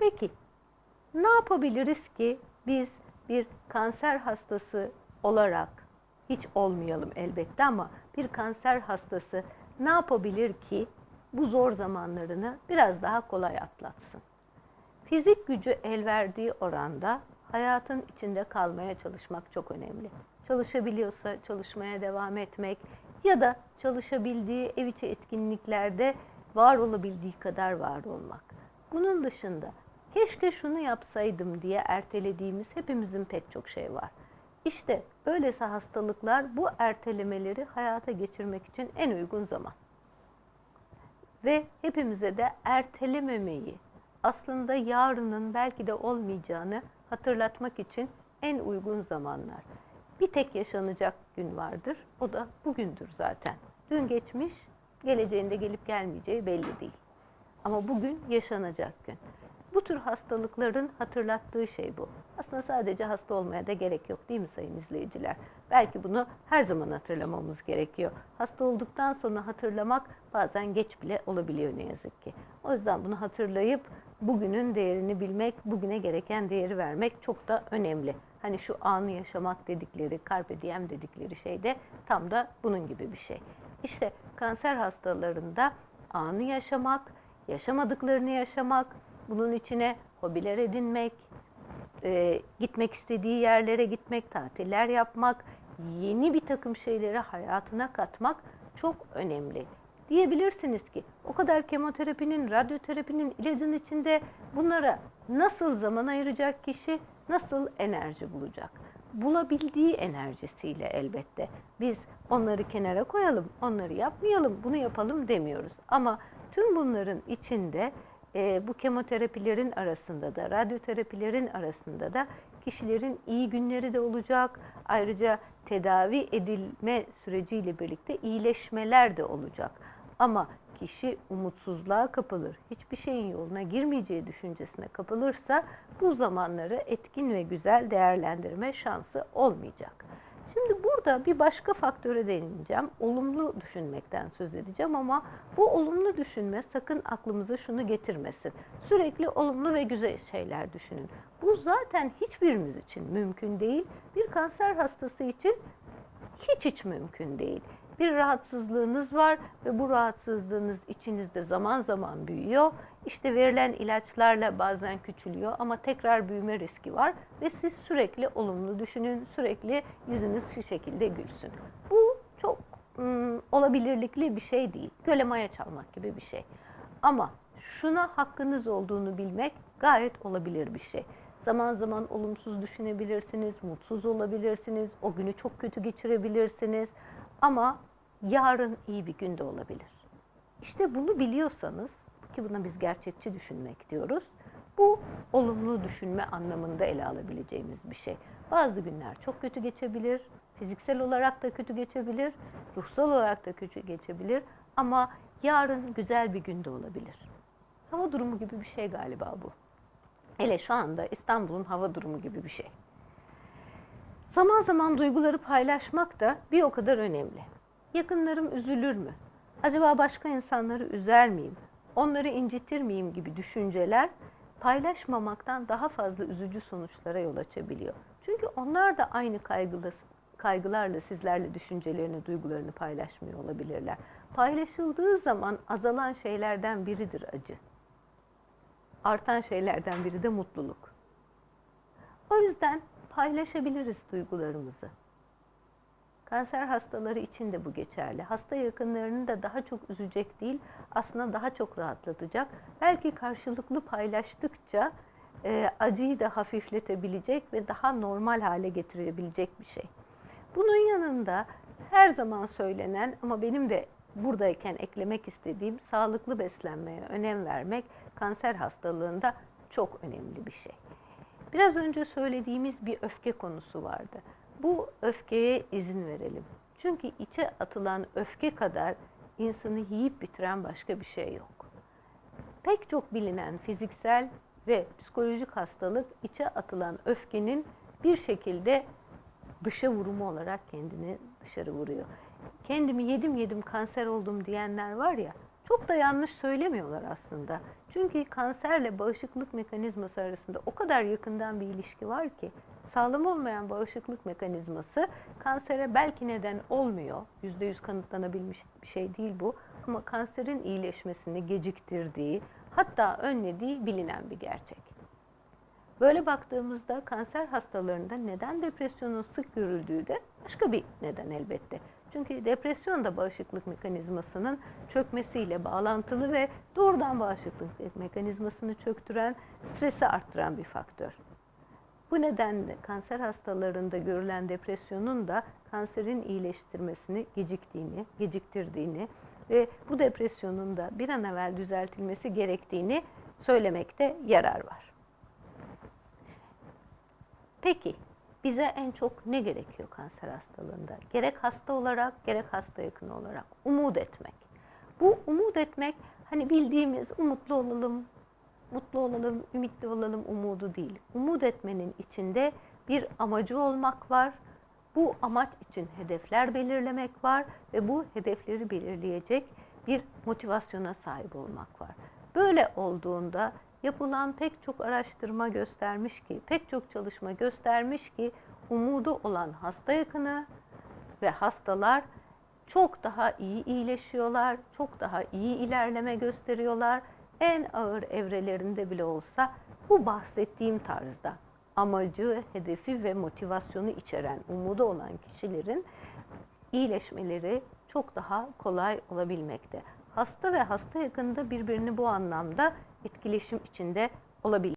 Peki ne yapabiliriz ki biz bir kanser hastası olarak hiç olmayalım elbette ama bir kanser hastası ne yapabilir ki bu zor zamanlarını biraz daha kolay atlatsın? Fizik gücü el verdiği oranda hayatın içinde kalmaya çalışmak çok önemli. Çalışabiliyorsa çalışmaya devam etmek ya da çalışabildiği ev içi etkinliklerde var olabildiği kadar var olmak. Bunun dışında keşke şunu yapsaydım diye ertelediğimiz hepimizin pek çok şey var. İşte böylesi hastalıklar bu ertelemeleri hayata geçirmek için en uygun zaman. Ve hepimize de ertelememeyi, aslında yarının belki de olmayacağını hatırlatmak için en uygun zamanlar. Bir tek yaşanacak gün vardır. O da bugündür zaten. Dün geçmiş, geleceğinde gelip gelmeyeceği belli değil. Ama bugün yaşanacak gün. Bu tür hastalıkların hatırlattığı şey bu. Aslında sadece hasta olmaya da gerek yok değil mi sayın izleyiciler? Belki bunu her zaman hatırlamamız gerekiyor. Hasta olduktan sonra hatırlamak bazen geç bile olabiliyor ne yazık ki. O yüzden bunu hatırlayıp bugünün değerini bilmek, bugüne gereken değeri vermek çok da önemli. Hani şu anı yaşamak dedikleri, carpe diem dedikleri şey de tam da bunun gibi bir şey. İşte kanser hastalarında anı yaşamak, yaşamadıklarını yaşamak, bunun içine hobiler edinmek, e, gitmek istediği yerlere gitmek, tatiller yapmak, yeni bir takım şeyleri hayatına katmak çok önemli. Diyebilirsiniz ki o kadar kemoterapinin, radyoterapinin, ilacın içinde bunlara nasıl zaman ayıracak kişi, nasıl enerji bulacak? Bulabildiği enerjisiyle elbette. Biz onları kenara koyalım, onları yapmayalım, bunu yapalım demiyoruz. Ama tüm bunların içinde e, bu kemoterapilerin arasında da, radyoterapilerin arasında da kişilerin iyi günleri de olacak. Ayrıca tedavi edilme süreciyle birlikte iyileşmeler de olacak. Ama kişi umutsuzluğa kapılır, hiçbir şeyin yoluna girmeyeceği düşüncesine kapılırsa bu zamanları etkin ve güzel değerlendirme şansı olmayacak. Şimdi burada bir başka faktöre değineceğim. Olumlu düşünmekten söz edeceğim ama bu olumlu düşünme sakın aklımıza şunu getirmesin. Sürekli olumlu ve güzel şeyler düşünün. Bu zaten hiçbirimiz için mümkün değil. Bir kanser hastası için hiç hiç mümkün değil bir rahatsızlığınız var ve bu rahatsızlığınız içinizde zaman zaman büyüyor. İşte verilen ilaçlarla bazen küçülüyor ama tekrar büyüme riski var ve siz sürekli olumlu düşünün, sürekli yüzünüz şu şekilde gülsün. Bu çok ım, olabilirlikli bir şey değil. Göle maya çalmak gibi bir şey. Ama şuna hakkınız olduğunu bilmek gayet olabilir bir şey. Zaman zaman olumsuz düşünebilirsiniz, mutsuz olabilirsiniz, o günü çok kötü geçirebilirsiniz. Ama yarın iyi bir günde olabilir. İşte bunu biliyorsanız ki buna biz gerçekçi düşünmek diyoruz. Bu olumlu düşünme anlamında ele alabileceğimiz bir şey. Bazı günler çok kötü geçebilir, fiziksel olarak da kötü geçebilir, ruhsal olarak da kötü geçebilir ama yarın güzel bir günde olabilir. Hava durumu gibi bir şey galiba bu. Hele şu anda İstanbul'un hava durumu gibi bir şey. Zaman zaman duyguları paylaşmak da bir o kadar önemli. Yakınlarım üzülür mü? Acaba başka insanları üzer miyim? Onları incitir miyim gibi düşünceler paylaşmamaktan daha fazla üzücü sonuçlara yol açabiliyor. Çünkü onlar da aynı kaygılarla sizlerle düşüncelerini, duygularını paylaşmıyor olabilirler. Paylaşıldığı zaman azalan şeylerden biridir acı. Artan şeylerden biri de mutluluk. O yüzden paylaşabiliriz duygularımızı. Kanser hastaları için de bu geçerli. Hasta yakınlarını da daha çok üzecek değil, aslında daha çok rahatlatacak. Belki karşılıklı paylaştıkça e, acıyı da hafifletebilecek ve daha normal hale getirebilecek bir şey. Bunun yanında her zaman söylenen ama benim de buradayken eklemek istediğim sağlıklı beslenmeye önem vermek kanser hastalığında çok önemli bir şey. Biraz önce söylediğimiz bir öfke konusu vardı bu öfkeye izin verelim. Çünkü içe atılan öfke kadar insanı yiyip bitiren başka bir şey yok. Pek çok bilinen fiziksel ve psikolojik hastalık içe atılan öfkenin bir şekilde dışa vurumu olarak kendini dışarı vuruyor. Kendimi yedim yedim kanser oldum diyenler var ya Çok da yanlış söylemiyorlar aslında. Çünkü kanserle bağışıklık mekanizması arasında o kadar yakından bir ilişki var ki sağlam olmayan bağışıklık mekanizması kansere belki neden olmuyor. Yüzde yüz kanıtlanabilmiş bir şey değil bu. Ama kanserin iyileşmesini geciktirdiği hatta önlediği bilinen bir gerçek. Böyle baktığımızda kanser hastalarında neden depresyonun sık görüldüğü de başka bir neden elbette. Çünkü depresyon da bağışıklık mekanizmasının çökmesiyle bağlantılı ve doğrudan bağışıklık mekanizmasını çöktüren, stresi arttıran bir faktör. Bu nedenle kanser hastalarında görülen depresyonun da kanserin iyileştirmesini geciktiğini, geciktirdiğini ve bu depresyonun da bir an evvel düzeltilmesi gerektiğini söylemekte yarar var. Peki bize en çok ne gerekiyor kanser hastalığında? Gerek hasta olarak gerek hasta yakını olarak umut etmek. Bu umut etmek hani bildiğimiz umutlu olalım, mutlu olalım, ümitli olalım umudu değil. Umut etmenin içinde bir amacı olmak var. Bu amaç için hedefler belirlemek var ve bu hedefleri belirleyecek bir motivasyona sahip olmak var. Böyle olduğunda yapılan pek çok araştırma göstermiş ki, pek çok çalışma göstermiş ki umudu olan hasta yakını ve hastalar çok daha iyi iyileşiyorlar, çok daha iyi ilerleme gösteriyorlar. En ağır evrelerinde bile olsa bu bahsettiğim tarzda amacı, hedefi ve motivasyonu içeren, umudu olan kişilerin iyileşmeleri çok daha kolay olabilmekte. Hasta ve hasta yakında birbirini bu anlamda etkileşim içinde olabilir.